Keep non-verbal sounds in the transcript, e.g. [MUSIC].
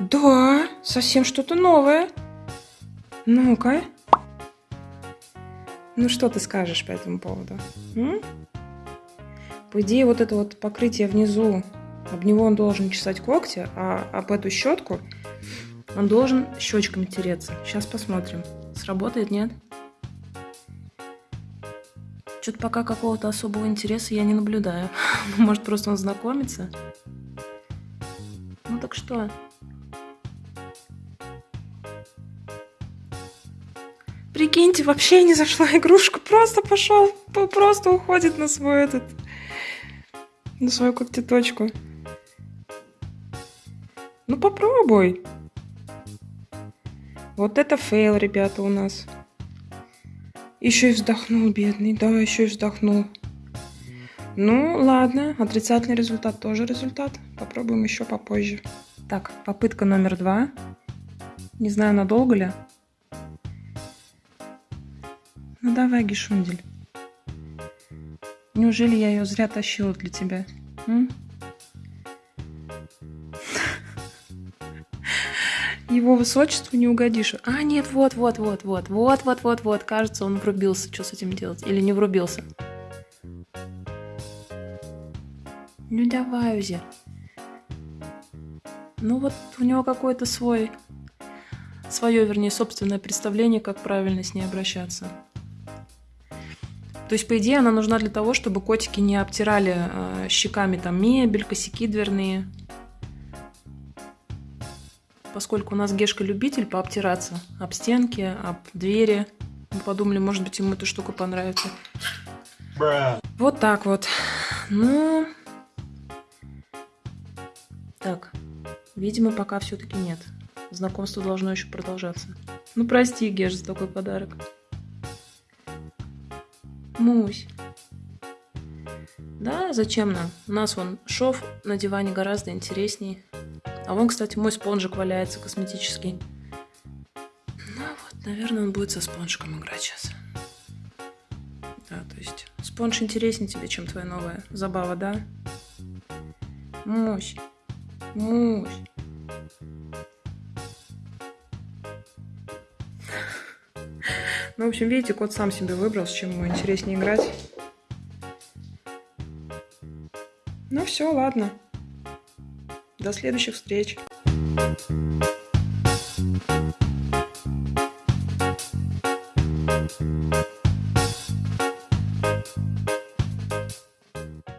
Да, совсем что-то новое. Ну-ка. Ну, что ты скажешь по этому поводу? М? По идее, вот это вот покрытие внизу, об него он должен чесать когти, а об эту щетку он должен щечками тереться. Сейчас посмотрим, сработает, нет? Что-то пока какого-то особого интереса я не наблюдаю. [LAUGHS] Может, просто он знакомится? Ну так что? Прикиньте, вообще не зашла игрушка, просто пошел, просто уходит на свой этот, на свою когтеточку. Ну попробуй. Вот это фейл, ребята, у нас. Еще и вздохнул, бедный. Да, еще и вздохнул. Ну, ладно. Отрицательный результат тоже результат. Попробуем еще попозже. Так, попытка номер два. Не знаю, надолго ли. Ну давай, Гишундель. Неужели я ее зря тащила для тебя? М? Его высочеству не угодишь. А, нет, вот, вот, вот, вот, вот, вот, вот, вот. Кажется, он врубился. Что с этим делать? Или не врубился? Ну давай, Узи. Ну вот у него какой-то свой, свое, вернее, собственное представление, как правильно с ней обращаться. То есть, по идее, она нужна для того, чтобы котики не обтирали э, щеками там мебель, косяки дверные. Поскольку у нас Гешка любитель пообтираться об стенки, об двери. Мы подумали, может быть, ему эта штука понравится. Бра. Вот так вот. Ну... Так, видимо, пока все-таки нет. Знакомство должно еще продолжаться. Ну, прости, Геш, за такой подарок. Мусь. Да, зачем нам? У нас вон шов на диване гораздо интересней. А вон, кстати, мой спонжик валяется косметический. Ну вот, наверное, он будет со спонжиком играть сейчас. Да, то есть спонж интереснее тебе, чем твоя новая забава, да? Мусь. Мусь. Ну, в общем, видите, кот сам себе выбрал, с чем ему интереснее играть. Ну все, ладно. До следующих встреч.